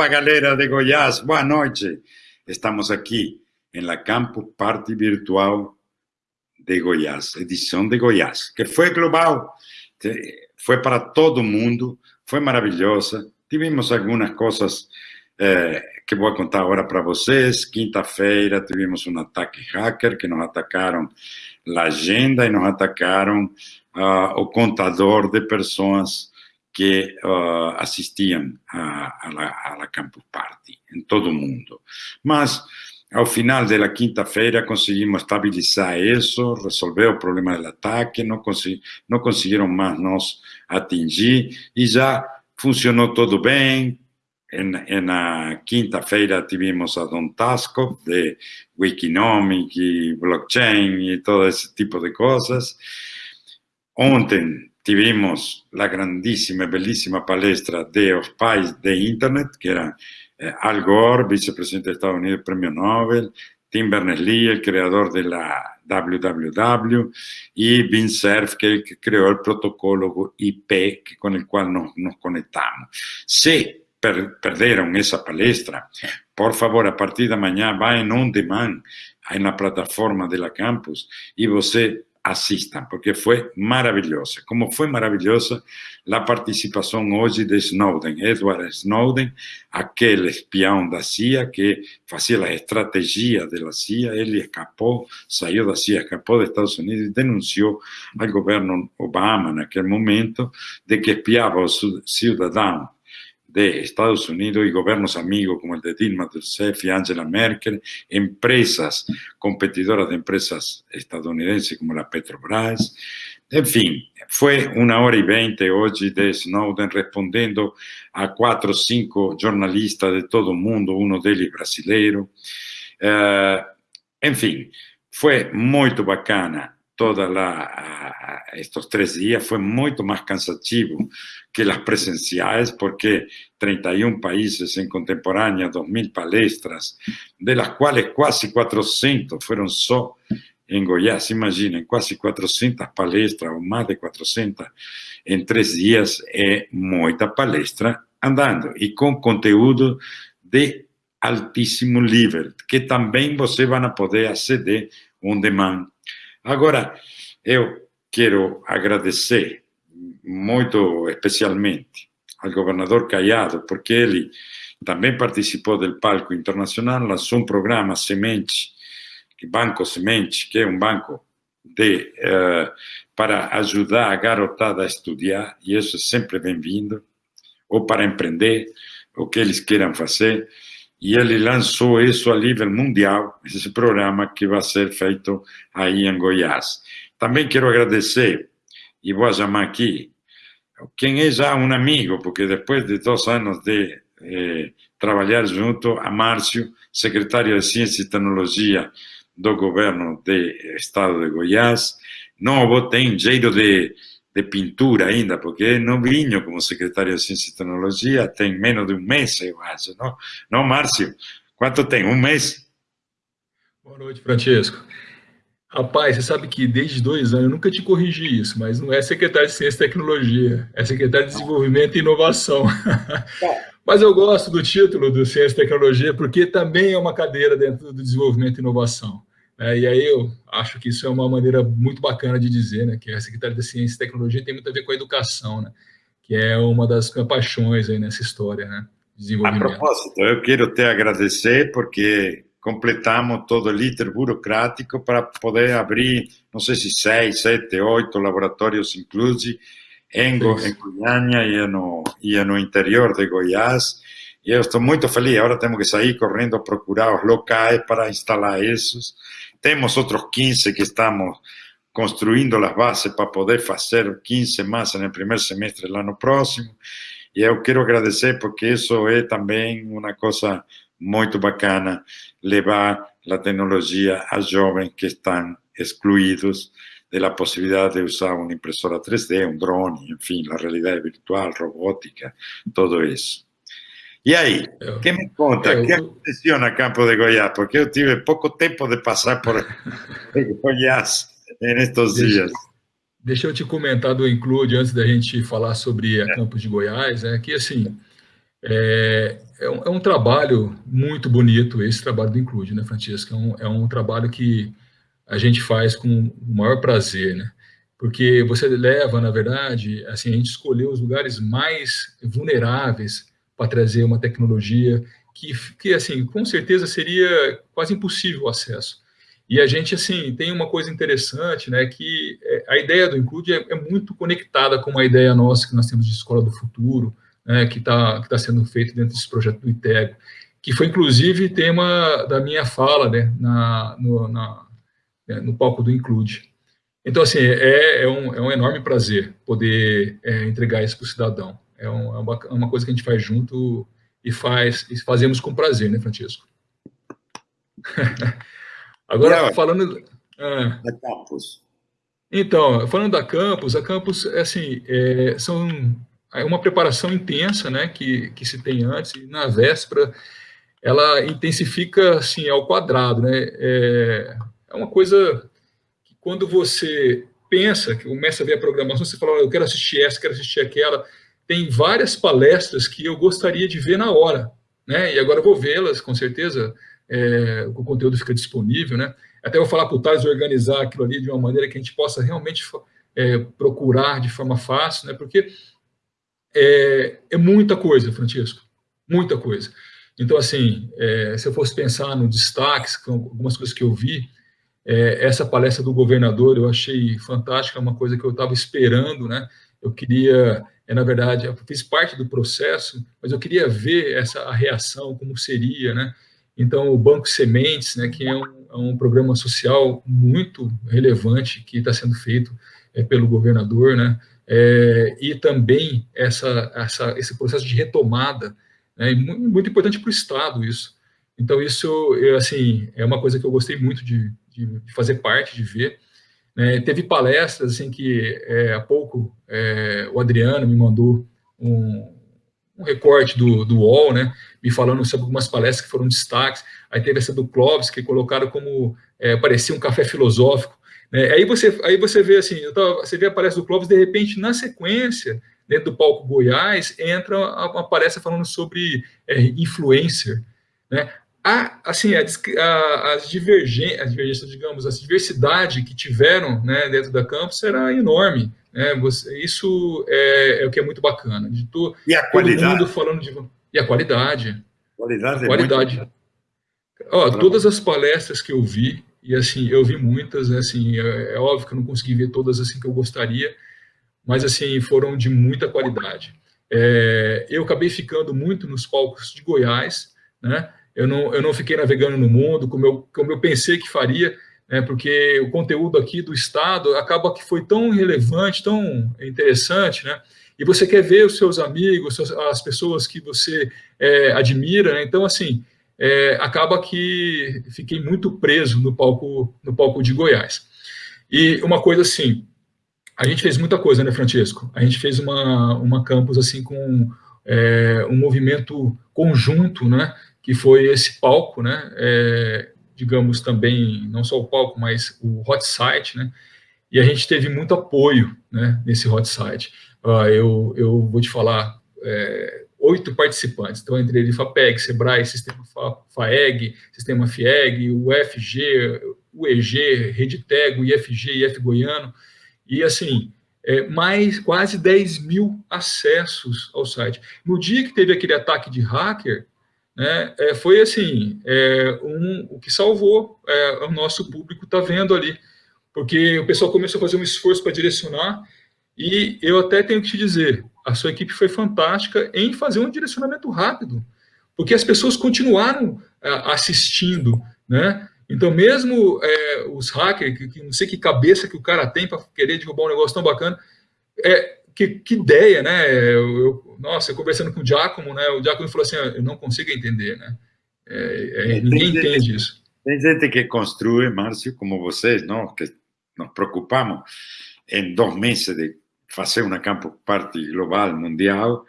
Opa, galera de Goiás, boa noite. Estamos aqui em la Campo Party Virtual de Goiás, edição de Goiás, que foi global, foi para todo mundo, foi maravilhosa. Tivemos algumas coisas eh, que vou contar agora para vocês. Quinta-feira tivemos um ataque hacker que nos atacaram a agenda e nos atacaram uh, o contador de pessoas que uh, assistiam a, la, a la Campus Party em todo o mundo. Mas, ao final da quinta-feira, conseguimos estabilizar isso, resolver o problema do ataque, não, consegui, não conseguiram mais nos atingir e já funcionou tudo bem. Em, na quinta-feira tivemos a Don Tasco de Wikinomic blockchain e todo esse tipo de coisas. Ontem tivemos la grandísima e bellísima palestra de los pais de Internet, que era eh, Al Gore, vicepresidente de Estados Unidos, premio Nobel, Tim Berners-Lee, el creador de la WWW, y Vince Cerf, que, que creó el protocolo IP con el cual nos, nos conectamos. Si per, perderon esa palestra, por favor, a partir de mañana va en on demand en la plataforma de la campus y você assistam, porque foi maravilhosa. Como foi maravilhosa a participação hoje de Snowden, Edward Snowden, aquele espião da CIA que fazia a estratégia da CIA, ele escapou, saiu da CIA, escapou dos Estados Unidos e denunciou ao governo Obama naquele momento de que espiava os cidadãos de Estados Unidos y gobiernos amigos como el de Dilma Rousseff y Angela Merkel, empresas competidoras de empresas estadounidenses como la Petrobras. En fin, fue una hora y veinte hoy de Snowden respondiendo a cuatro o cinco jornalistas de todo el mundo, uno de ellos brasileiro. Uh, en fin, fue muy bacana toda la, estos tres días fue mucho más cansativo que las presenciales porque 31 países en contemporánea, 2.000 palestras, de las cuales casi 400 fueron solo en Goiás, imaginen, casi 400 palestras o más de 400 en tres días, es mucha palestra andando y con contenido de altísimo nivel, que también você van a poder acceder on demand Agora, eu quero agradecer muito especialmente ao governador Caiado, porque ele também participou do palco internacional, lançou um programa Semente, Banco Semente, que é um banco de, uh, para ajudar a garotada a estudar, e isso é sempre bem-vindo, ou para empreender, o que eles queiram fazer e ele lançou isso a nível mundial, esse programa que vai ser feito aí em Goiás. Também quero agradecer, e vou chamar aqui, quem é já um amigo, porque depois de dois anos de eh, trabalhar junto, a Márcio, secretário de Ciência e Tecnologia do governo do estado de Goiás, novo, tem jeito de de pintura ainda, porque não vinho como secretário de Ciência e Tecnologia, tem menos de um mês, eu acho, não? Não, Márcio? Quanto tem? Um mês? Boa noite, Francesco. Rapaz, você sabe que desde dois anos, eu nunca te corrigi isso, mas não é secretário de Ciência e Tecnologia, é secretário de Desenvolvimento e Inovação. mas eu gosto do título do Ciência e Tecnologia, porque também é uma cadeira dentro do desenvolvimento e inovação. É, e aí eu acho que isso é uma maneira muito bacana de dizer, né, que a Secretaria da Ciência e Tecnologia tem muito a ver com a educação, né, que é uma das minhas paixões aí nessa história, né. A propósito, eu quero te agradecer porque completamos todo o líder burocrático para poder abrir, não sei se seis, sete, oito laboratórios, inclusive, em, Go em Goiânia e no, e no interior de Goiás, e eu estou muito feliz, agora temos que sair correndo a procurar os locais para instalar esses, Tenemos otros 15 que estamos construindo las bases para poder fazer 15 más en el primer semestre del ano próximo. E eu quero agradecer porque isso é também uma coisa muito bacana, levar la tecnología a jovens que estão de la possibilidade de usar uma impresora 3D, um drone, enfim, la realidad virtual, robótica, todo eso. E aí, eu, que me conta, o que aconteceu na Campo de Goiás? Porque eu tive pouco tempo de passar por Goiás nestes dias. Deixa eu te comentar do Include, antes da gente falar sobre a é. Campos de Goiás, é que assim, É, é, um, é, um, trabalho muito bonito, esse trabalho do Include, né, Francisco? É um, é um trabalho que a gente faz com o maior prazer, né? Porque você leva, na verdade, assim, a gente escolheu os lugares mais vulneráveis para trazer uma tecnologia que, que, assim, com certeza seria quase impossível o acesso. E a gente, assim, tem uma coisa interessante, né, que é, a ideia do Include é, é muito conectada com uma ideia nossa que nós temos de Escola do Futuro, né, que está que tá sendo feito dentro desse projeto do ITEG, que foi, inclusive, tema da minha fala, né, na, no, na, né, no palco do Include. Então, assim, é, é, um, é um enorme prazer poder é, entregar isso para o cidadão. É, um, é uma, é uma coisa que a gente faz junto e faz e fazemos com prazer, né, Francisco? Agora, falando... Ah, da Campus. Então, falando da Campus, a Campus, é assim, é, são é uma preparação intensa, né, que, que se tem antes, e na véspera ela intensifica, assim, ao quadrado, né, é, é uma coisa que quando você pensa, que começa a ver a programação, você fala, eu quero assistir essa, quero assistir aquela, tem várias palestras que eu gostaria de ver na hora, né, e agora vou vê-las, com certeza, é, o conteúdo fica disponível, né? Até vou falar para o Thales organizar aquilo ali de uma maneira que a gente possa realmente é, procurar de forma fácil, né? Porque é, é, muita coisa, Francisco, muita coisa. Então, assim, é, se eu fosse pensar no destaques, algumas coisas que eu vi, é, essa palestra do governador eu achei fantástica, uma coisa que eu estava esperando, né? Eu queria, é, na verdade, eu fiz parte do processo, mas eu queria ver essa a reação, como seria, né? Então, o Banco Sementes, né, que é um, é um programa social muito relevante que está sendo feito é, pelo governador, né, é, e também essa, essa, esse processo de retomada, né, muito, muito importante para o Estado isso. Então, isso eu, assim, é uma coisa que eu gostei muito de, de, de fazer parte, de ver. Né, teve palestras assim, que é, há pouco é, o Adriano me mandou um, um recorte do, do UOL, né, me falando sobre algumas palestras que foram destaques, aí teve essa do Clóvis, que colocaram como, é, parecia um café filosófico, né, aí, você, aí você vê assim, tava, você vê a palestra do Clóvis, de repente, na sequência, dentro do palco Goiás, entra uma palestra falando sobre é, influencer, né, a, assim, a, a, as, divergências, as divergências, digamos, a diversidade que tiveram né, dentro da campus era enorme. Né? Você, isso é, é, o que é muito bacana. De to, e a qualidade. falando de. E a qualidade. Qualidade. A qualidade. É muito... Ó, todas as palestras que eu vi, e assim, eu vi muitas, né, assim, é, é, óbvio que eu não consegui ver todas assim que eu gostaria, mas assim, foram de muita qualidade. É, eu acabei ficando muito nos palcos de Goiás, né? Eu não, eu não fiquei navegando no mundo como eu, como eu pensei que faria, né, porque o conteúdo aqui do Estado acaba que foi tão relevante, tão interessante, né, e você quer ver os seus amigos, as pessoas que você é, admira, né, então, assim, é, acaba que fiquei muito preso no palco, no palco de Goiás. E uma coisa assim, a gente fez muita coisa, né, Francisco? A gente fez uma, uma campus, assim, com é, um movimento conjunto, né, que foi esse palco, né, é, digamos, também, não só o palco, mas o hot site, né? E a gente teve muito apoio né, nesse hot site. Uh, eu, eu vou te falar, é, oito participantes, então entre eles FAPEG, SEBRAE, Sistema FAEG, Sistema FIEG, o UFG, o EG, RedeTeg, o IFG, IF Goiano, e assim, é, mais quase 10 mil acessos ao site. No dia que teve aquele ataque de hacker, né, é, foi assim, é, um, o que salvou é, o nosso público está vendo ali, porque o pessoal começou a fazer um esforço para direcionar, e eu até tenho que te dizer, a sua equipe foi fantástica em fazer um direcionamento rápido, porque as pessoas continuaram é, assistindo, né? Então, mesmo é, os hackers, que, que, não sei que cabeça que o cara tem para querer derrubar um negócio tão bacana, é, que, que ideia, né? Eu, eu, nossa, eu conversando com o Giacomo, né? O Giacomo falou assim, ah, eu não consigo entender, né? É, é, ninguém gente, entende isso. Tem gente que construi, Márcio, como vocês, não? Que nos preocupamos em dois meses de fazer uma campo parte global, mundial,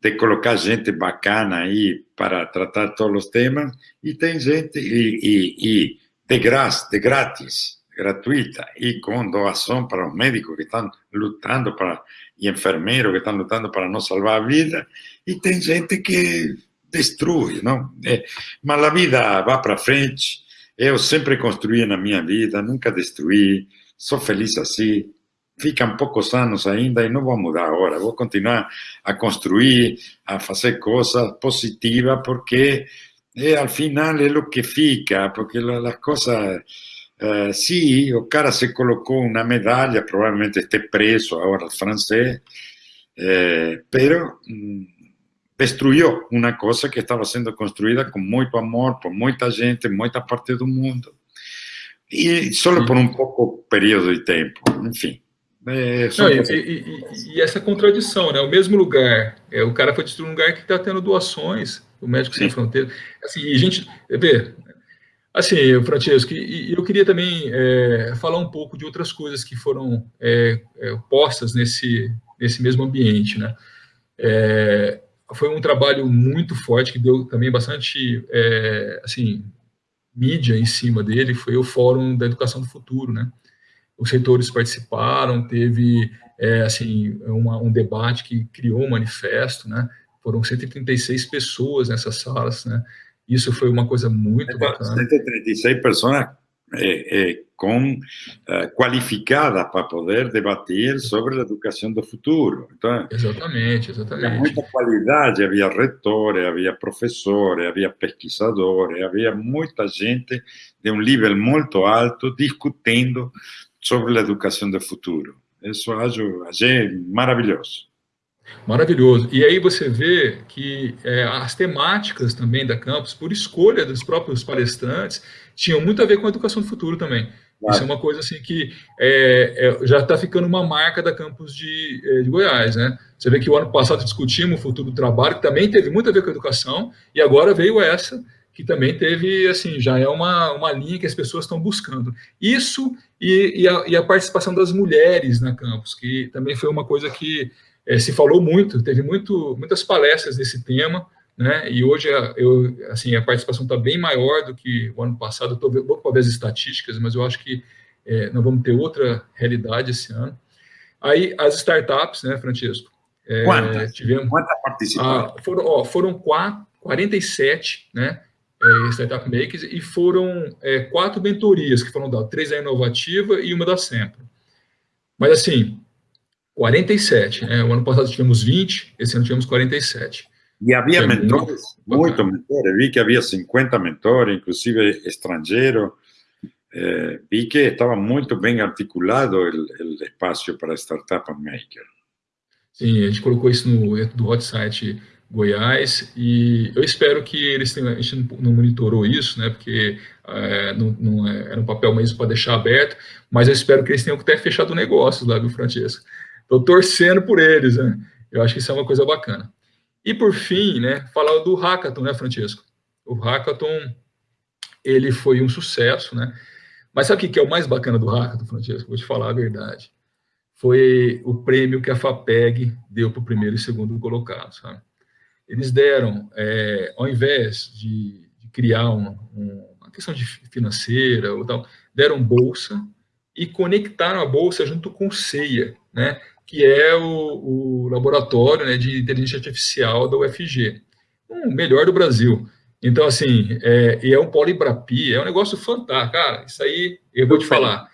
de colocar gente bacana aí para tratar todos os temas, e tem gente, e, e, e de graça, de grátis, gratuita, e com doação para os médicos que estão lutando para e enfermeiros que estão lutando para nos salvar a vida, e tem gente que destrui, não? É, mas a vida vai para frente, eu sempre construí na minha vida, nunca destruí, sou feliz assim, ficam poucos anos ainda e não vou mudar agora, vou continuar a construir, a fazer coisas positivas, porque é, al final é o que fica, porque as coisas... Uh, sì, o cara se colocou uma medalha, provavelmente esteja preso agora o francês, eh, pero mm, destruiu uma coisa que estava sendo construída com muito amor por muita gente, muita parte do mundo, e só por um pouco período de tempo, enfim. É, Não, e, e, e, essa contradição, né? O mesmo lugar, é, o cara foi destruir um lugar que está tendo doações, o Médico Sem Fronteiras. Assim, e a gente, vê, assim, Francesco, e, eu queria também é, falar um pouco de outras coisas que foram é, é postas nesse, nesse mesmo ambiente, né? Foi um trabalho muito forte que deu também bastante, assim, mídia em cima dele, foi o Fórum da Educação do Futuro, né? os reitores participaram, teve assim uma, um debate que criou um manifesto, né? Foram 136 pessoas nessas salas, né? Isso foi uma coisa muito bacana. 136 pessoas é, é, com é, qualificadas para poder debater sobre a educação do futuro. Então, exatamente, exatamente. Havia muita qualidade, havia retores, havia professores, havia pesquisadores, havia muita gente de um nível muito alto discutindo sobre a educação do futuro. Isso acho, achei maravilhoso. Maravilhoso. E aí você vê que é, as temáticas também da campus, por escolha dos próprios palestrantes, tinham muito a ver com a educação do futuro também. Claro. Isso é uma coisa assim que é, é, já está ficando uma marca da campus de, é, de, Goiás, né? Você vê que o ano passado discutimos o futuro do trabalho, que também teve muito a ver com a educação, e agora veio essa, que também teve, assim, já é uma, uma linha que as pessoas estão buscando. Isso e, e, a, e a, participação das mulheres na campus, que também foi uma coisa que é, se falou muito, teve muito, muitas palestras nesse tema, né, e hoje eu, assim, a participação está bem maior do que o ano passado, estou vou ver as estatísticas, mas eu acho que é, nós vamos ter outra realidade esse ano. Aí, as startups, né, Francisco? É, Quantas? Tivemos, Quantas participaram? Ah, foram, ó, foram quatro, 47, né, é, Startup Makers, e foram é, quatro mentorias que foram dadas, três da Inovativa e uma da Sempre. Mas, assim, 47, né? O ano passado tivemos 20, esse ano tivemos 47. E havia mentores, muito, muito mentores, vi que havia 50 mentores, inclusive estrangeiro, eh, vi que estava muito bem articulado o espaço para Startup Maker. Sim, a gente colocou isso no do hot site Goiás, e eu espero que eles tenham, a gente não monitorou isso, né, porque é, não, não é, era um papel mesmo para deixar aberto, mas eu espero que eles tenham até fechado o negócio lá, viu, Francesco? Estou torcendo por eles, né? Eu acho que isso é uma coisa bacana. E por fim, né, falar do Hackathon, né, Francesco? O Hackathon, ele foi um sucesso, né? Mas sabe o que é o mais bacana do Hackathon, Francesco? Vou te falar a verdade. Foi o prêmio que a FAPEG deu para o primeiro e segundo colocado, sabe? eles deram, é, ao invés de, de criar um, um, uma questão financeira ou tal, deram bolsa e conectaram a bolsa junto com o CEIA, né, que é o, o laboratório né, de inteligência artificial da UFG, o melhor do Brasil. Então, assim, é, e é um polibrapi, é um negócio fantástico. Cara, isso aí, eu vou te falar.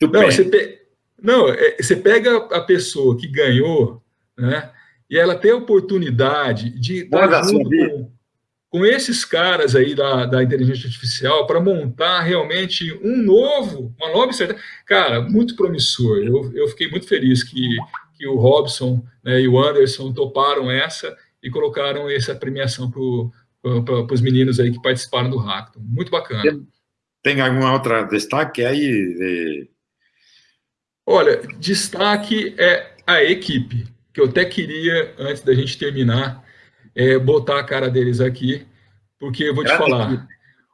Não, você, pe... Não, é, você pega a pessoa que ganhou, né, e ela ter a oportunidade de estar junto com, com, esses caras aí da, da inteligência artificial para montar realmente um novo, uma nova estratégia. Cara, muito promissor. Eu, eu fiquei muito feliz que, que o Robson né, e o Anderson toparam essa e colocaram essa premiação para os meninos aí que participaram do Hackathon. Muito bacana. Tem, alguma outra destaque aí? Olha, destaque é a equipe que eu até queria, antes da gente terminar, é, botar a cara deles aqui, porque eu vou te falar.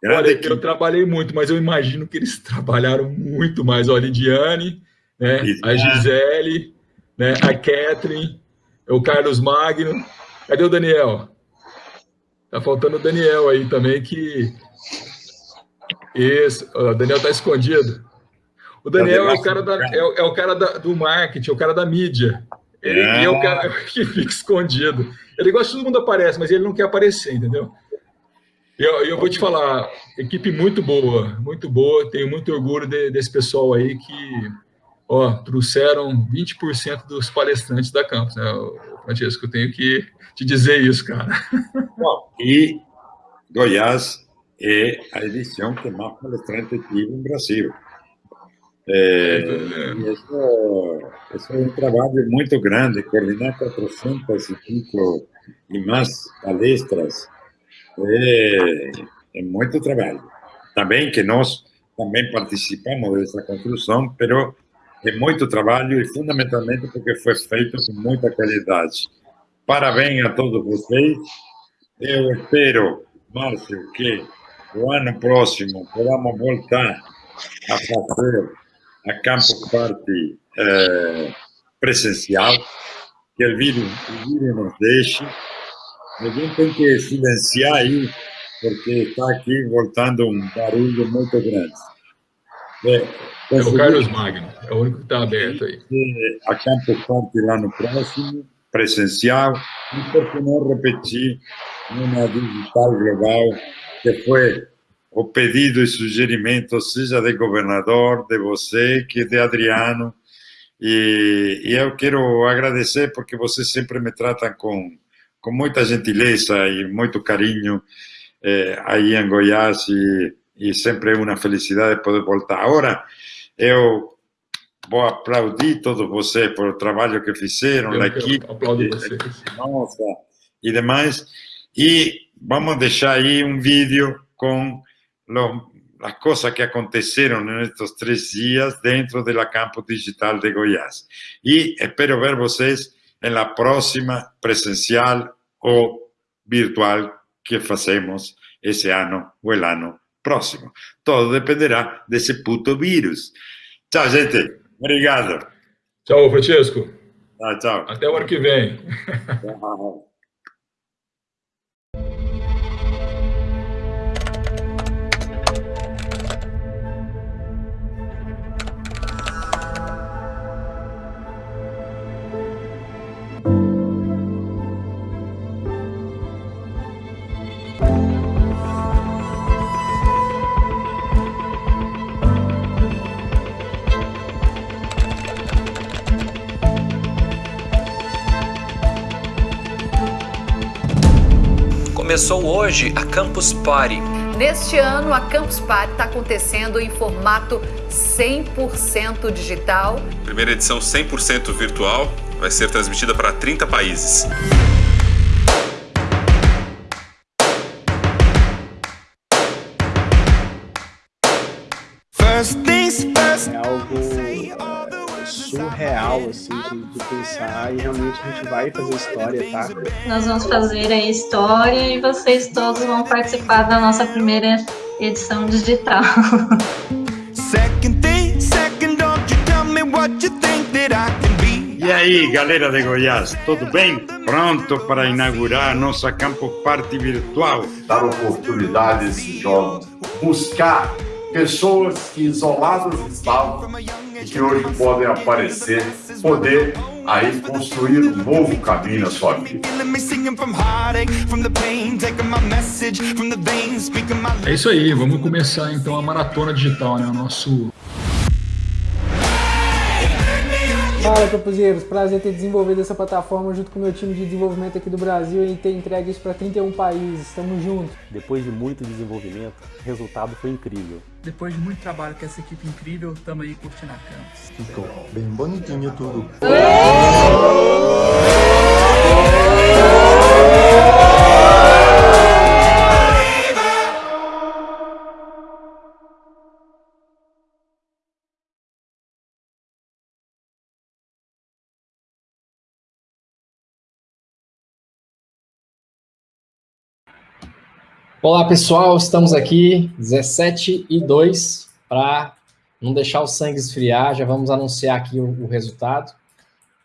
Olha, eu trabalhei muito, mas eu imagino que eles trabalharam muito mais. Olha, a Lidiane, né, a Gisele, né, a Catherine, o Carlos Magno. Cadê o Daniel? Tá faltando o Daniel aí também, que... Isso, o Daniel tá escondido. O Daniel é o cara, da, é, é o cara da, do marketing, é o cara da mídia. Ele, é. é o cara que fica escondido. Ele gosta que todo mundo aparece, mas ele não quer aparecer, entendeu? Eu, eu vou te falar, equipe muito boa, muito boa. Tenho muito orgulho de, desse pessoal aí que ó, trouxeram 20% dos palestrantes da campus. Né? Francesco, eu tenho que te dizer isso, cara. Bom, e Goiás é a edição que mais palestrante tive no Brasil. É, isso, é um trabalho muito grande, coordenar 400 e pico e mais palestras é, é muito trabalho. Também que nós também participamos dessa construção, mas é muito trabalho e fundamentalmente porque foi feito com muita qualidade. Parabéns a todos vocês. Eu espero, Márcio, que o ano próximo podamos voltar a fazer a Campo Party eh, presencial, que o vírus, o vírus nos deixe. A gente tem que silenciar aí, porque está aqui voltando um barulho muito grande. É, é o Carlos Magno, é o único que está aberto aí. A Campo Party lá no próximo, presencial, e por que não repetir uma digital global, que foi o pedido e sugerimento, seja de governador, de você, que de Adriano, e, e eu quero agradecer porque vocês sempre me tratam com, com muita gentileza e muito carinho eh, aí em Goiás, e, e sempre é uma felicidade poder voltar. Agora, eu vou aplaudir todos vocês por o trabalho que fizeram, eu, a equipe, nossa, e demais, e vamos deixar aí um vídeo com lo, las cosas que aconteceram nestes três dias dentro da campo digital de Goiás. E espero ver vocês na próxima presencial ou virtual que fazemos esse ano ou o ano próximo. Todo dependerá desse puto vírus. Tchau, gente. Obrigado. Tchau, Francisco. Tchau, tchau. Até o ano que vem. Tchau. Começou hoje a Campus Party. Neste ano, a Campus Party está acontecendo em formato 100% digital. Primeira edição 100% virtual, vai ser transmitida para 30 países. Surreal, assim, de, de, pensar e realmente a gente vai fazer história, tá? Nós vamos fazer a história e vocês todos vão participar da nossa primeira edição digital. E aí, galera de Goiás, tudo bem? Pronto para inaugurar nossa Campo Party virtual? Dar oportunidades de jogos, buscar pessoas que isoladas estavam que hoje podem aparecer, poder aí construir um novo caminho na sua vida. É isso aí, vamos começar então a maratona digital, né? O nosso Fala, Capuzeiros. Prazer ter desenvolvido essa plataforma junto com o meu time de desenvolvimento aqui do Brasil e ter entregue isso para 31 países. Estamos juntos. Depois de muito desenvolvimento, o resultado foi incrível. Depois de muito trabalho com essa equipe incrível, estamos aí curtindo a campus. Ficou bem bonitinho tudo. Olá pessoal, estamos aqui 17 e 2 para não deixar o sangue esfriar, já vamos anunciar aqui o, o resultado.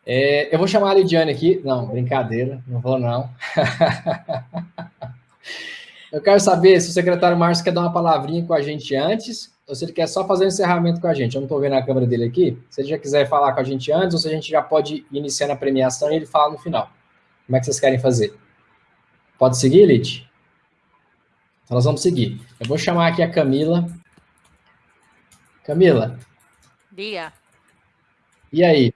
É, eu vou chamar a Lidiane aqui, não, brincadeira, não vou não. eu quero saber se o secretário Márcio quer dar uma palavrinha com a gente antes ou se ele quer só fazer o encerramento com a gente. Eu não estou vendo a câmera dele aqui. Se ele já quiser falar com a gente antes, ou se a gente já pode iniciar na premiação e ele fala no final. Como é que vocês querem fazer? Pode seguir, Lite? Então nós vamos seguir. Eu vou chamar aqui a Camila. Camila. Dia. E aí?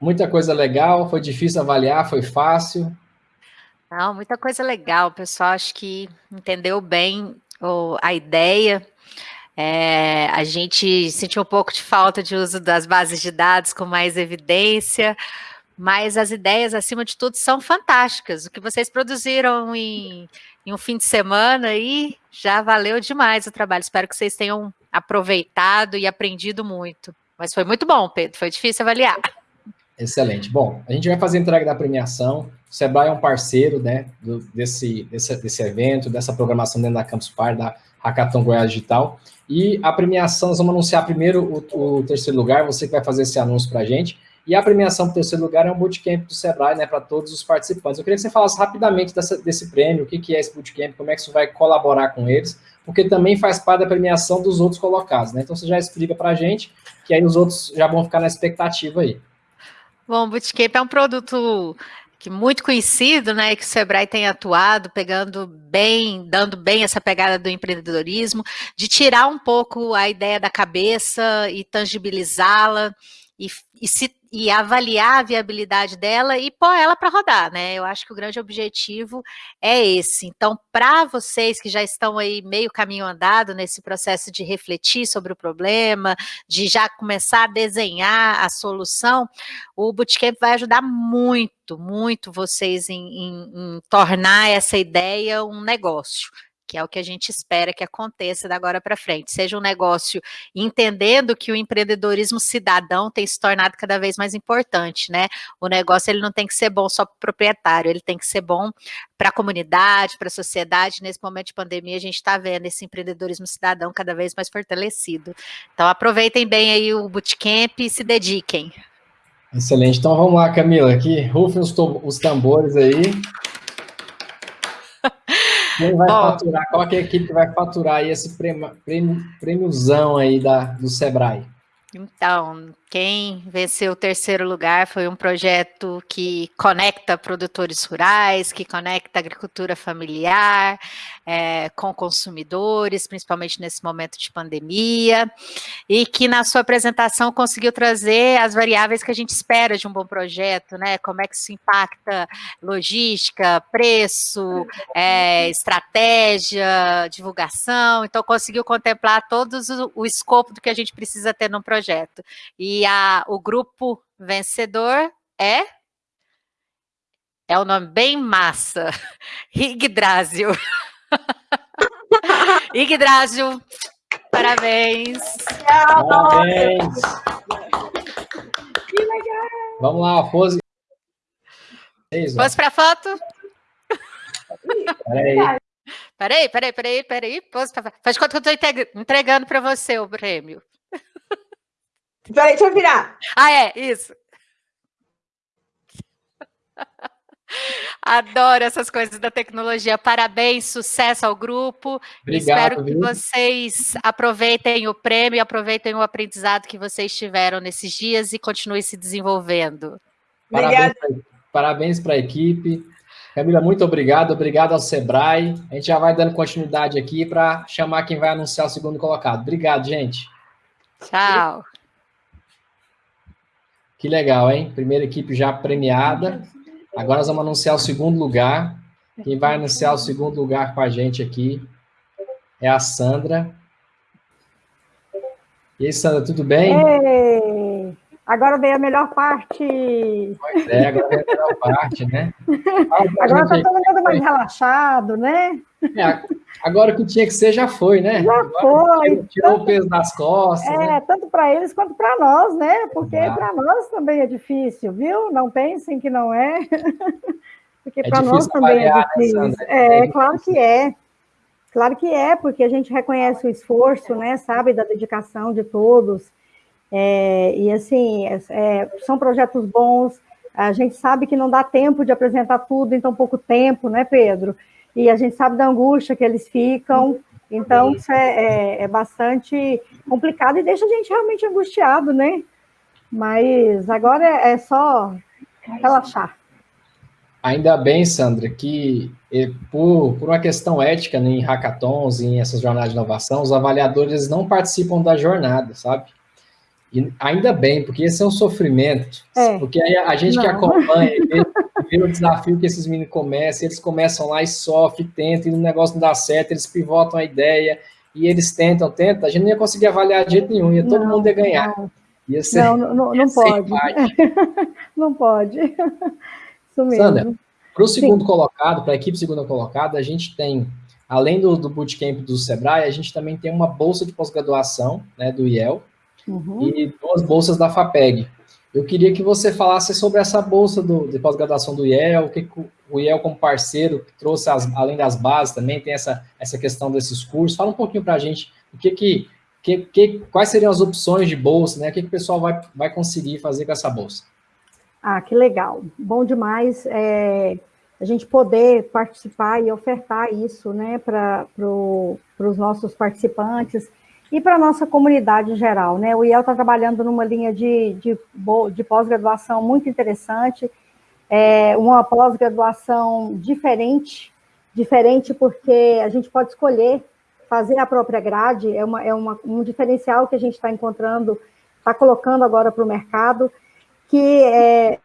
Muita coisa legal? Foi difícil avaliar? Foi fácil? Não, muita coisa legal. O pessoal acho que entendeu bem a ideia. É, a gente sentiu um pouco de falta de uso das bases de dados com mais evidência, mas as ideias, acima de tudo, são fantásticas. O que vocês produziram em, em um fim de semana aí já valeu demais o trabalho. Espero que vocês tenham aproveitado e aprendido muito. Mas foi muito bom, Pedro. Foi difícil avaliar. Excelente. Bom, a gente vai fazer a entrega da premiação. O Sebrae é um parceiro né, do, desse, desse, desse evento, dessa programação dentro da Campus Par, da Hackathon Goiás Digital. E a premiação, nós vamos anunciar primeiro o, o terceiro lugar, você que vai fazer esse anúncio para a gente. E a premiação para o terceiro lugar é um bootcamp do Sebrae, né, para todos os participantes. Eu queria que você falasse rapidamente dessa, desse prêmio, o que, que é esse bootcamp, como é que isso vai colaborar com eles, porque também faz parte da premiação dos outros colocados, né? Então você já explica para a gente, que aí os outros já vão ficar na expectativa aí. Bom, o Bootcamp é um produto que muito conhecido, né, que o Sebrae tem atuado, pegando bem, dando bem essa pegada do empreendedorismo, de tirar um pouco a ideia da cabeça e tangibilizá-la e, e se e avaliar a viabilidade dela e pôr ela para rodar, né? Eu acho que o grande objetivo é esse. Então, para vocês que já estão aí meio caminho andado nesse processo de refletir sobre o problema, de já começar a desenhar a solução, o Bootcamp vai ajudar muito, muito vocês em, em, em tornar essa ideia um negócio que é o que a gente espera que aconteça da agora para frente. Seja um negócio entendendo que o empreendedorismo cidadão tem se tornado cada vez mais importante, né? O negócio ele não tem que ser bom só para o proprietário, ele tem que ser bom para a comunidade, para a sociedade. Nesse momento de pandemia, a gente está vendo esse empreendedorismo cidadão cada vez mais fortalecido. Então, aproveitem bem aí o bootcamp e se dediquem. Excelente. Então, vamos lá, Camila, aqui, rufem os, os tambores aí. Quem vai Bom, faturar? Qual é a equipe que vai faturar aí esse prêmio, prêmio, prêmiozão aí da, do Sebrae? Então, quem venceu o terceiro lugar foi um projeto que conecta produtores rurais, que conecta agricultura familiar é, com consumidores, principalmente nesse momento de pandemia, e que na sua apresentação conseguiu trazer as variáveis que a gente espera de um bom projeto, né? Como é que isso impacta logística, preço, é, estratégia, divulgação. Então, conseguiu contemplar todos o, o escopo do que a gente precisa ter num projeto. E a, o grupo vencedor é é um nome bem massa. Yggdrasil. Yggdrasil, parabéns. Parabéns. Que legal. Vamos lá, pose. Pose para foto. Peraí. Peraí, peraí, peraí, peraí. Pose pra... Faz conta que eu estou entregando para você o prêmio. Peraí, deixa eu virar. Ah, é, isso. Adoro essas coisas da tecnologia. Parabéns, sucesso ao grupo. Obrigado, Espero que viu? vocês aproveitem o prêmio, aproveitem o aprendizado que vocês tiveram nesses dias e continuem se desenvolvendo. Parabéns para a equipe. Camila, muito obrigado. Obrigado ao Sebrae. A gente já vai dando continuidade aqui para chamar quem vai anunciar o segundo colocado. Obrigado, gente. Tchau. Que legal, hein? Primeira equipe já premiada. Agora nós vamos anunciar o segundo lugar. Quem vai anunciar o segundo lugar com a gente aqui é a Sandra. E aí, Sandra, tudo bem? Ei, agora veio a melhor parte. Pois é, agora veio a melhor parte, né? Agora está todo mundo mais relaxado, né? É, agora o que tinha que ser já foi, né? Já agora foi. Tirou, tirou o peso das costas. É, né? tanto para eles quanto para nós, né? Porque para nós também é difícil, viu? Não pensem que não é. Porque É para nós também é né, difícil. Sandra? é, É claro que é. Claro que é, porque a gente reconhece o esforço, né? Sabe da dedicação de todos. É, e assim, é, é, são projetos bons. A gente sabe que não dá tempo de apresentar tudo em tão pouco tempo, né, Pedro? E a gente sabe da angústia que eles ficam, Então, isso é, é, é, bastante complicado e deixa a gente realmente angustiado, né? Mas agora é, é só relaxar. Ainda bem, Sandra, que eh, por, por uma questão ética né, em hackathons, em essas jornadas de inovação, os avaliadores não participam da jornada, sabe? E ainda bem, porque esse é um sofrimento. É. Porque aí a gente não. que acompanha, vê, vê, o desafio que esses meninos começam, eles começam lá e sofrem, tentam, e o negócio não dá certo, eles pivotam a ideia, e eles tentam, tentam, a gente não ia conseguir avaliar de jeito nenhum, ia todo não, mundo ia ganhar. Não. Ia ser, não, não, não pode. não pode. Isso mesmo. Sandra, para o segundo Sim. colocado, para a equipe segunda colocada, a gente tem, além do, do bootcamp do Sebrae, a gente também tem uma bolsa de pós-graduação, né, do IEL, uhum. e duas bolsas da FAPEG. Eu queria que você falasse sobre essa bolsa do, de pós-graduação do IEL, o que o IEL como parceiro trouxe, as, além das bases, também tem essa, essa questão desses cursos. Fala um pouquinho para a gente o que, que, que, que, quais seriam as opções de bolsa, né? O que, que o pessoal vai, vai conseguir fazer com essa bolsa. Ah, que legal. Bom demais é, a gente poder participar e ofertar isso né, para pro, os nossos participantes e para a nossa comunidade em geral. Né? O IEL está trabalhando numa linha de, de, de pós-graduação muito interessante, é uma pós-graduação diferente, diferente porque a gente pode escolher fazer a própria grade, é, uma, é uma, um diferencial que a gente está encontrando, está colocando agora para o mercado, que é,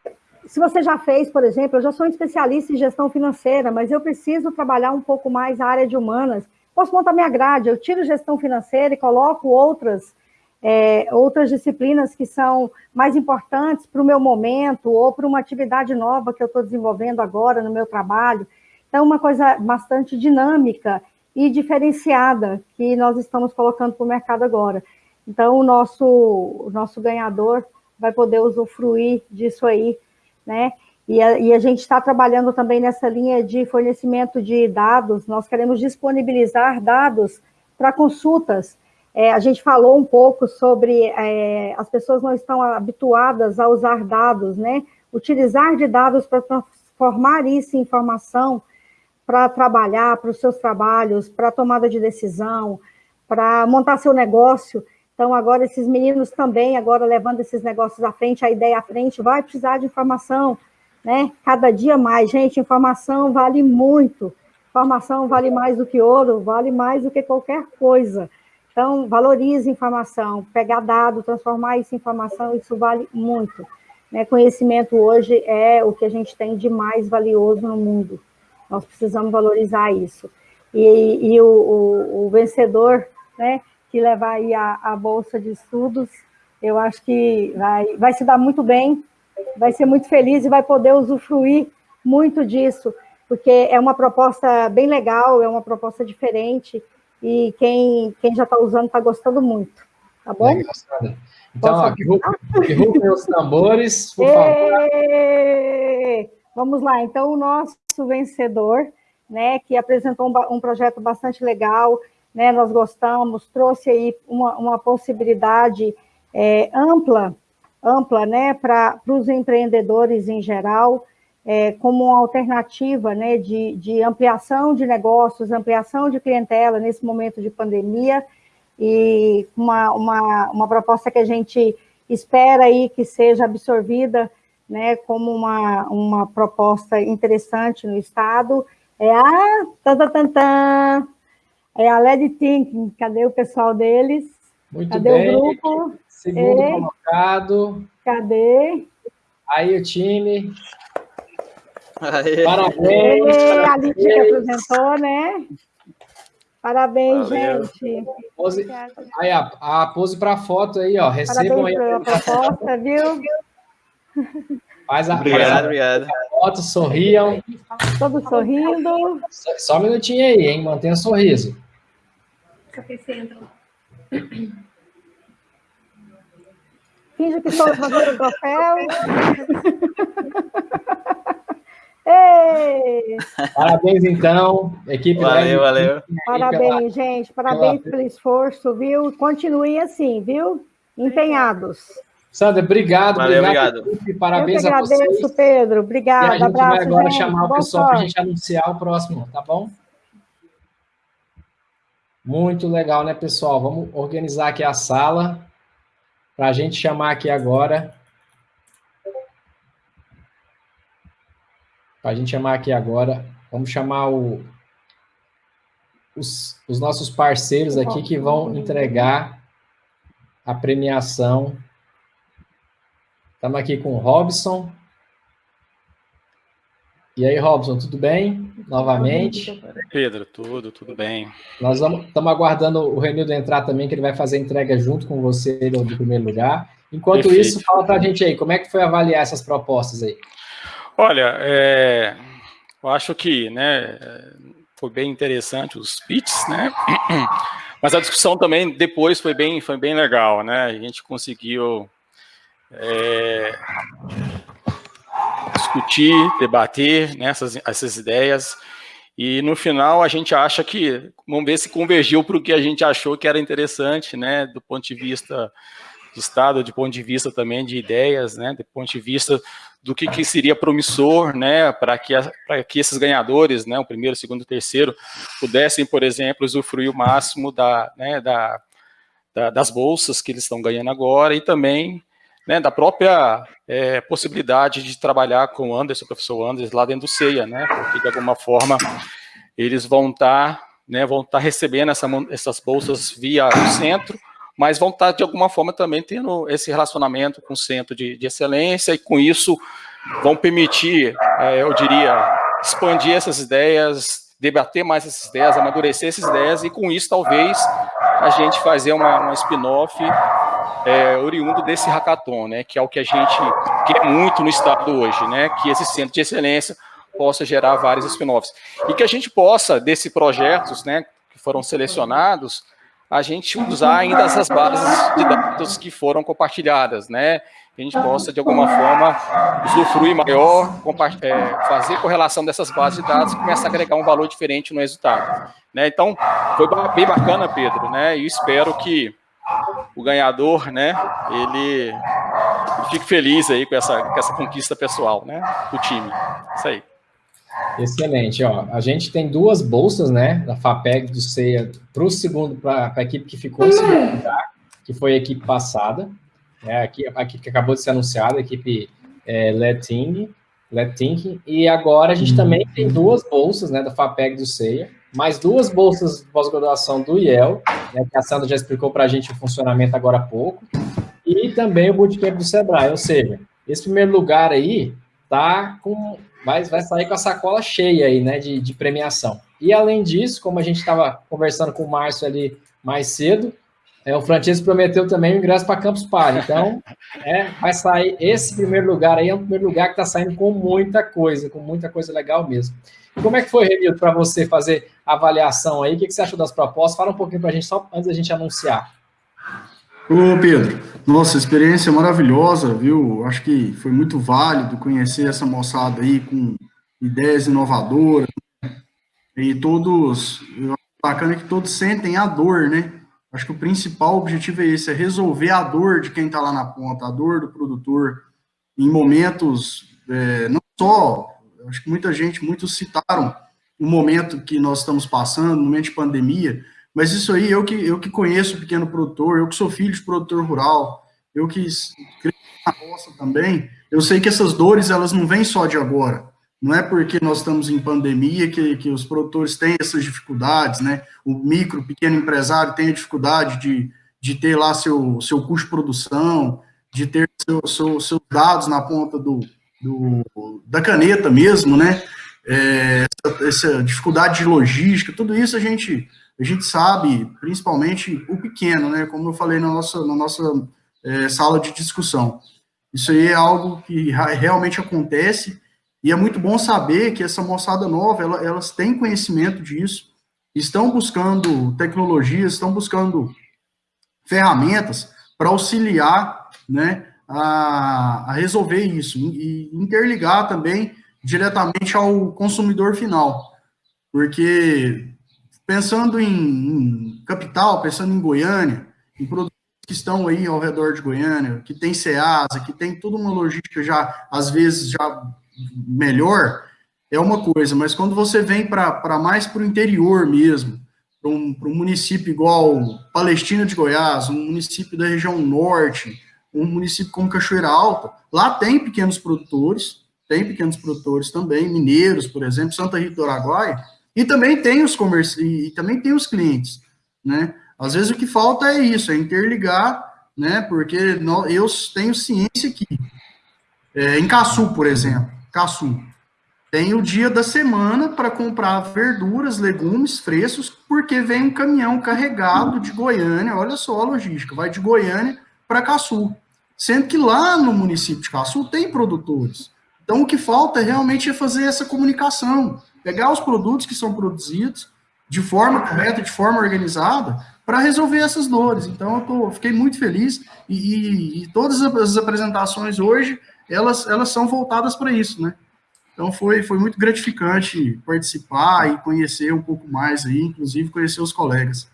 se você já fez, por exemplo, eu já sou um especialista em gestão financeira, mas eu preciso trabalhar um pouco mais a área de humanas, posso montar minha grade, eu tiro gestão financeira e coloco outras, é, outras disciplinas que são mais importantes para o meu momento ou para uma atividade nova que eu estou desenvolvendo agora no meu trabalho. Então, uma coisa bastante dinâmica e diferenciada que nós estamos colocando para o mercado agora. Então, o nosso, o nosso ganhador vai poder usufruir disso aí, né? E a, e a gente está trabalhando também nessa linha de fornecimento de dados, nós queremos disponibilizar dados para consultas. É, a gente falou um pouco sobre é, as pessoas não estão habituadas a usar dados, né? Utilizar de dados para transformar isso em informação, para trabalhar, para os seus trabalhos, para tomada de decisão, para montar seu negócio. Então, agora, esses meninos também, agora levando esses negócios à frente, a ideia à frente, vai precisar de informação, né? Cada dia mais, gente, informação vale muito. Informação vale mais do que ouro, vale mais do que qualquer coisa. Então, valorize informação, pegar dado, transformar isso em informação, isso vale muito. Né? Conhecimento hoje é o que a gente tem de mais valioso no mundo. Nós precisamos valorizar isso. E, e o, o, o vencedor, né, que levar aí a, a bolsa de estudos, eu acho que vai, vai se dar muito bem, vai ser muito feliz e vai poder usufruir muito disso, porque é uma proposta bem legal, é uma proposta diferente, e quem, quem já está usando está gostando muito, tá bom? Legal, então, ó, derrubem os tambores, por favor. Vamos lá, então o nosso vencedor, né, que apresentou um, um projeto bastante legal, né, nós gostamos, trouxe aí uma, uma possibilidade é, ampla, ampla né, para os empreendedores em geral, é, como uma alternativa né, de, de ampliação de negócios, ampliação de clientela nesse momento de pandemia, e uma, uma, uma proposta que a gente espera aí que seja absorvida né, como uma, uma proposta interessante no Estado, é a tan, tan, é a LED Thinking, cadê o pessoal deles? Muito cadê bem. o grupo? Segundo e... colocado. Cadê? Aí o time. Aê. Parabéns. Aê, a Lídia que apresentou, né? Parabéns, Valeu. gente. Pose, aí, a, a pose para foto aí, ó. Recebam Parabéns aí. a proposta, viu? Faz a, obrigado, faz a, obrigado. foto, sorriam. Todos sorrindo. Só, só um minutinho aí, hein? Mantenha o sorriso. Finge que estou fazendo o troféu. Ei! Parabéns, então, equipe. Valeu, valeu. Parabéns, gente. Parabéns pelo esforço, viu? Continue assim, viu? Empenhados. Sandra, obrigado. Valeu, obrigado. obrigado. Parabéns Eu que agradeço, a vocês. Pedro. Obrigado. E a gente Abraço, vai agora gente. chamar o Boa pessoal para a gente anunciar o próximo, tá bom? Muito legal, né, pessoal? Vamos organizar aqui a sala para a gente chamar aqui agora. Para a gente chamar aqui agora, vamos chamar o, os, os nossos parceiros aqui que vão entregar a premiação. Estamos aqui com o Robson. E aí, Robson, tudo bem? Novamente. Pedro, tudo, tudo bem. Nós estamos aguardando o Renildo entrar também, que ele vai fazer a entrega junto com você do, do primeiro lugar. Enquanto Perfeito. isso, fala para a gente aí, como é que foi avaliar essas propostas aí? Olha, é, eu acho que né, foi bem interessante os pitches, né? Mas a discussão também depois foi bem, foi bem legal, né? A gente conseguiu é, discutir, debater né, essas, essas ideias, e no final a gente acha que, vamos ver se convergiu para o que a gente achou que era interessante, né, do ponto de vista de Estado, do ponto de vista também de ideias, né, do ponto de vista do que, que seria promissor, né, para que, que esses ganhadores, né, o primeiro, o segundo, o terceiro, pudessem, por exemplo, usufruir o máximo da, né, da, da, das bolsas que eles estão ganhando agora e também né, da própria é, possibilidade de trabalhar com o Anderson, o professor Anderson, lá dentro do CEIA, né, porque de alguma forma eles vão estar, tá, né, vão tá recebendo essa, essas bolsas via o centro, mas vão estar tá, de alguma forma também tendo esse relacionamento com o centro de, de excelência e com isso vão permitir, é, eu diria, expandir essas ideias, debater mais essas ideias, amadurecer essas ideias e com isso talvez a gente fazer uma, uma spin-off é, oriundo desse hackathon, né, que é o que a gente quer muito no estado hoje, né, que esse centro de excelência possa gerar vários spin-offs. E que a gente possa, desses projetos, né, que foram selecionados, a gente usar ainda essas bases de dados que foram compartilhadas, né, que a gente possa, de alguma forma, usufruir maior, é, fazer correlação dessas bases de dados e começar a agregar um valor diferente no resultado. Né? Então, foi bem bacana, Pedro, né, e espero que o ganhador, né, ele fique feliz aí com essa, com essa conquista pessoal, né, do time. Isso aí. Excelente, ó. A gente tem duas bolsas, né, da FAPEG do CEIA para o segundo, para a equipe que ficou em segundo lugar, que foi a equipe passada, né, a equipe, a equipe que acabou de ser anunciada, a equipe é, Leting, Leting, e agora a gente uhum. também tem duas bolsas, né, da FAPEG do CEIA, mais duas bolsas de pós-graduação do IEL, né, que a Sandra já explicou para a gente o funcionamento agora há pouco, e também o Bootcamp do Sebrae, ou seja, esse primeiro lugar aí tá com, vai, vai sair com a sacola cheia aí, né, de, de premiação. E além disso, como a gente estava conversando com o Márcio ali mais cedo, é, o Francisco prometeu também o ingresso para Campus Party. Então, é, vai sair esse primeiro lugar aí, é um primeiro lugar que está saindo com muita coisa, com muita coisa legal mesmo. Como é que foi, Renildo, para você fazer a avaliação aí? O que, que você achou das propostas? Fala um pouquinho para a gente, só antes da gente anunciar. Ô, Pedro, nossa, experiência maravilhosa, viu? Acho que foi muito válido conhecer essa moçada aí com ideias inovadoras. E todos, bacana que todos sentem a dor, né? Acho que o principal objetivo é esse, é resolver a dor de quem está lá na ponta, a dor do produtor, em momentos, é, não só acho que muita gente, muitos citaram o momento que nós estamos passando, no momento de pandemia, mas isso aí, eu que, eu que conheço o pequeno produtor, eu que sou filho de produtor rural, eu que cresci na roça também, eu sei que essas dores, elas não vêm só de agora, não é porque nós estamos em pandemia que, que os produtores têm essas dificuldades, né, o micro, pequeno empresário tem a dificuldade de, de ter lá seu, seu custo de produção, de ter seu, seu, seus dados na ponta do, do, da caneta mesmo, né? É, essa, essa, dificuldade de logística, tudo isso a gente, a gente sabe, principalmente o pequeno, né? Como eu falei na nossa, na nossa é, sala de discussão. Isso aí é algo que realmente acontece e é muito bom saber que essa moçada nova, ela, elas têm conhecimento disso, estão buscando tecnologias, estão buscando ferramentas para auxiliar, né, a, a resolver isso e interligar também diretamente ao consumidor final, porque pensando em, em, capital, pensando em Goiânia, em produtos que estão aí ao redor de Goiânia, que tem SEASA, que tem toda uma logística já, às vezes, já melhor, é uma coisa, mas quando você vem para mais para o interior mesmo, para um, um, município igual Palestina de Goiás, um município da região norte, um município como Cachoeira Alta, lá tem pequenos produtores, tem pequenos produtores também, mineiros, por exemplo, Santa Rita do Araguaia, e também tem os comerci e também tem os clientes, né? Às vezes o que falta é isso, é interligar, né? Porque eu tenho ciência que é, em Caçu, por exemplo, Caçu, tem o dia da semana para comprar verduras, legumes frescos, porque vem um caminhão carregado de Goiânia, olha só a logística, vai de Goiânia para Caçu. Sendo que lá no município de Caçu tem produtores. Então o que falta realmente é fazer essa comunicação, pegar os produtos que são produzidos de forma correta, de forma organizada, para resolver essas dores. Então, eu tô, fiquei muito feliz e, e, e, todas as apresentações hoje, elas, elas são voltadas para isso, né? Então, foi, foi muito gratificante participar e conhecer um pouco mais aí, inclusive conhecer os colegas.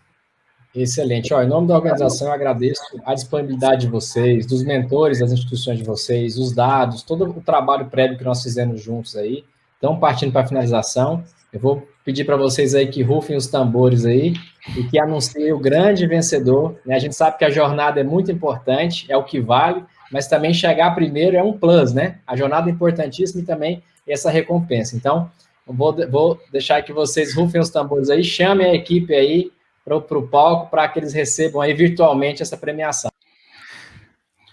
Excelente. Ó, em nome da organização, eu agradeço a disponibilidade de vocês, dos mentores das instituições de vocês, os dados, todo o trabalho prévio que nós fizemos juntos aí. Então, partindo para a finalização, eu vou pedir para vocês aí que rufem os tambores aí e que anunciem o grande vencedor. Né? A gente sabe que a jornada é muito importante, é o que vale, mas também chegar primeiro é um plus, né? A jornada é importantíssima e também essa recompensa. Então, vou, vou deixar que vocês rufem os tambores aí, chamem a equipe aí para o palco para que eles recebam aí virtualmente essa premiação.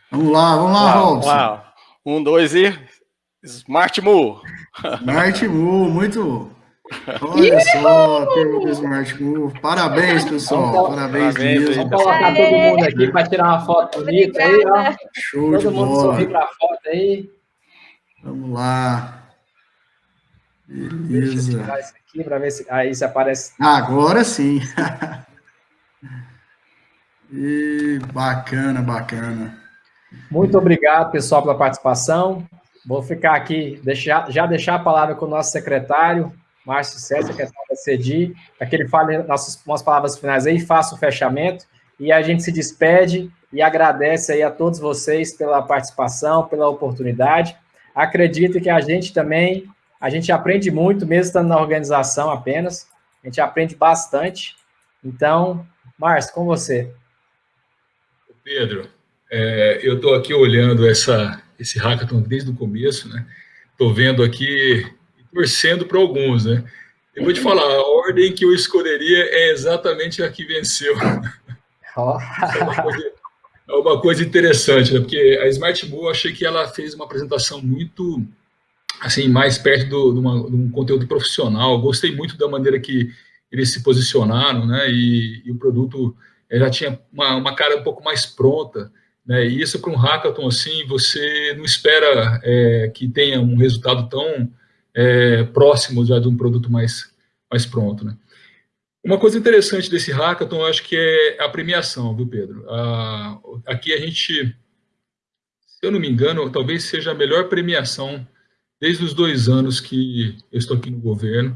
Vamos lá, vamos lá, Robson. Um, dois e... Smart Move. Smart Move, muito Olha só, teve o Smart Move. Parabéns, pessoal. Vamos, Parabéns, Parabéns mesmo. Vamos colocar todo mundo aqui para tirar uma foto bonita aí, ó. Show todo de mundo bola. sorrir para a foto aí. Vamos lá. Beleza. Deixa eu tirar isso aqui para ver se aí se aparece. Agora sim. e bacana, bacana. Muito obrigado, pessoal, pela participação. Vou ficar aqui, deixar, já deixar a palavra com o nosso secretário, Márcio César, que é da CEDI, para que ele fale nossas umas palavras finais aí, faça o fechamento, e a gente se despede e agradece aí a todos vocês pela participação, pela oportunidade. Acredito que a gente também, a gente aprende muito, mesmo estando na organização apenas, a gente aprende bastante. Então, Márcio, com você. Pedro, é, eu estou aqui olhando essa, esse hackathon desde o começo, né? Estou vendo aqui torcendo para alguns, né? Eu vou te falar, a ordem que eu escolheria é exatamente a que venceu. Oh. é, uma coisa, é, uma coisa, interessante, né? Porque a Smart Bull, eu achei que ela fez uma apresentação muito, assim, mais perto do, de, uma, de um conteúdo profissional. Gostei muito da maneira que eles se posicionaram, né? E, e o produto eh, já tinha uma, uma, cara um pouco mais pronta, né? E isso para um hackathon assim, você não espera é, que tenha um resultado tão é, próximo já de um produto mais, mais pronto. Né? Uma coisa interessante desse hackathon, eu acho que é a premiação, viu, Pedro? Ah, aqui a gente, se eu não me engano, talvez seja a melhor premiação desde os dois anos que eu estou aqui no governo,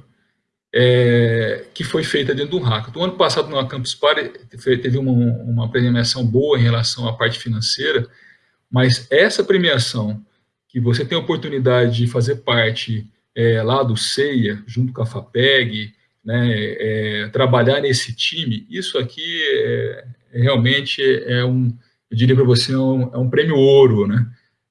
é, que foi feita dentro do hackathon. O ano passado, no Campus Party, teve uma, uma premiação boa em relação à parte financeira, mas essa premiação, que você tem a oportunidade de fazer parte é, lá do CEIA, junto com a FAPEG, né, é, trabalhar nesse time, isso aqui é, é realmente é um, eu diria para você, é um, é um, prêmio ouro, né?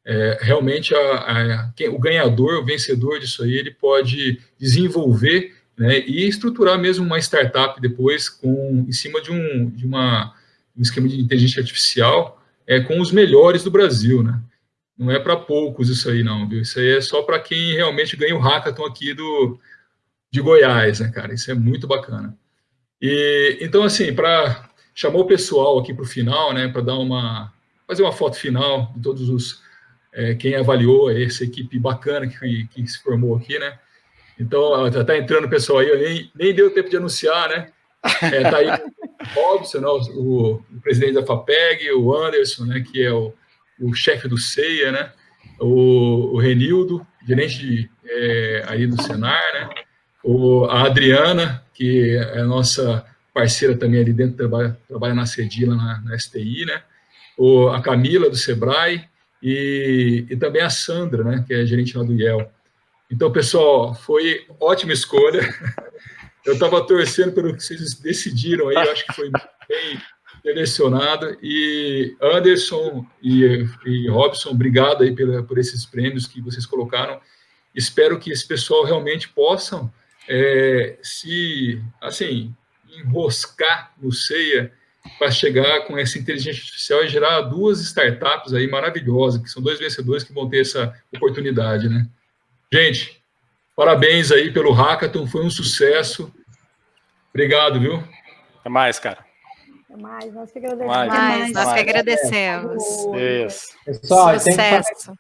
É, realmente a, a, quem, o ganhador, o vencedor disso aí, ele pode desenvolver né, e estruturar mesmo uma startup depois com, em cima de um, de uma, um esquema de inteligência artificial é, com os melhores do Brasil, né? Não é para poucos isso aí, não, viu? Isso aí é só para quem realmente ganha o hackathon aqui do, de Goiás, né, cara? Isso é muito bacana. E, então, assim, para chamar o pessoal aqui para o final, né, para dar uma, fazer uma foto final de todos os, é, quem avaliou essa equipe bacana que, que se formou aqui, né? Então, já está entrando o pessoal aí, nem, nem deu tempo de anunciar, né? É, tá aí o Robson, né, o, o, presidente da FAPEG, o Anderson, né, que é o o chefe do CEIA, né? O, o Renildo, gerente de, é, aí do Senar, né? O, a Adriana, que é a nossa parceira também ali dentro, trabalha, trabalha na Cedila, na, na STI, né? O, a Camila, do Sebrae, e, e também a Sandra, né? Que é gerente lá do IEL. Então, pessoal, foi ótima escolha. Eu estava torcendo pelo que vocês decidiram aí, acho que foi bem selecionado. E Anderson e, e Robson, obrigado aí pela, por esses prêmios que vocês colocaram. Espero que esse pessoal realmente possam é, se, assim, enroscar no CEIA para chegar com essa inteligência artificial e gerar duas startups aí maravilhosas, que são dois vencedores que vão ter essa oportunidade, né? Gente, parabéns aí pelo hackathon, foi um sucesso. Obrigado, viu? Até mais, cara. Até mais, nós que agradecemos. Mais, mais, nós que agradecemos. Isso. Pessoal, Sucesso.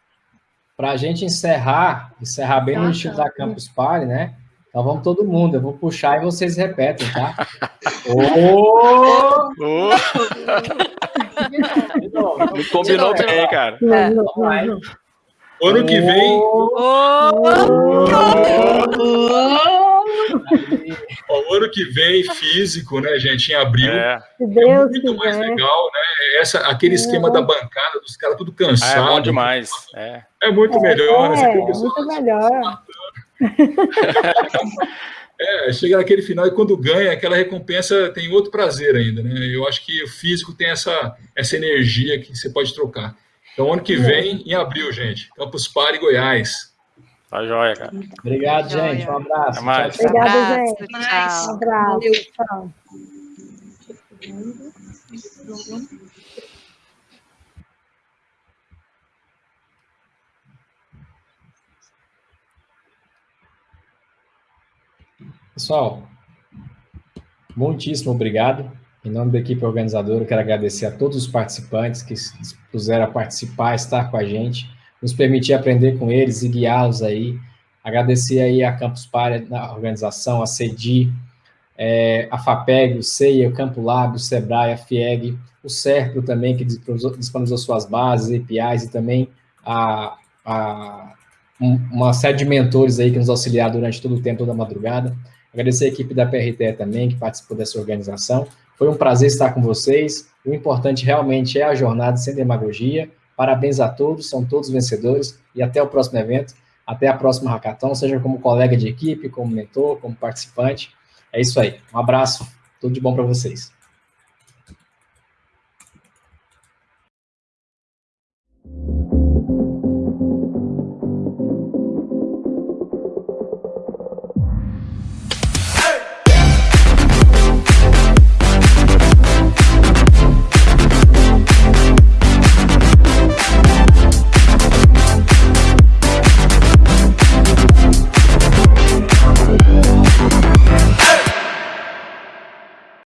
Para a gente encerrar, encerrar bem no estilo da Campus Party, né? Então vamos todo mundo, eu vou puxar e vocês repetem, tá? oh! oh! Não combinou bem, cara. É. Vamos lá, hein? Ano que vem. O ano que vem, físico, né, gente, em abril. É, é muito mais legal, né? Essa, aquele esquema da bancada, dos caras tudo cansados. É bom demais. É, é muito melhor. É, né? muito melhor. É, chega naquele final e quando ganha, aquela recompensa tem outro prazer ainda, né? Eu acho que o físico tem essa, essa energia que você pode trocar. Então, ano que vem, em abril, gente. Campus Party Goiás. Tá joia, cara. Obrigado, gente. Um abraço. Até mais. Tchau, tchau. Obrigado, gente. Tchau. Um abraço. Tchau. Pessoal, muitíssimo obrigado. Em nome da equipe organizadora, quero agradecer a todos os participantes que se dispuseram a participar, estar com a gente, nos permitir aprender com eles e guiá-los aí. Agradecer aí a Campus Party, na organização, a CEDI, é, a FAPEG, o CEIA, o Campo Lab, o SEBRAE, a FIEG, o SERPRO também, que disponibilizou suas bases, APIs, e também a, a, uma série de mentores aí que nos auxiliaram durante todo o tempo, toda a madrugada. Agradecer a equipe da PRT também, que participou dessa organização. Foi um prazer estar com vocês. O importante realmente é a jornada sem demagogia. Parabéns a todos, são todos vencedores. E até o próximo evento, até a próxima hackathon, seja como colega de equipe, como mentor, como participante. É isso aí. Um abraço, tudo de bom para vocês.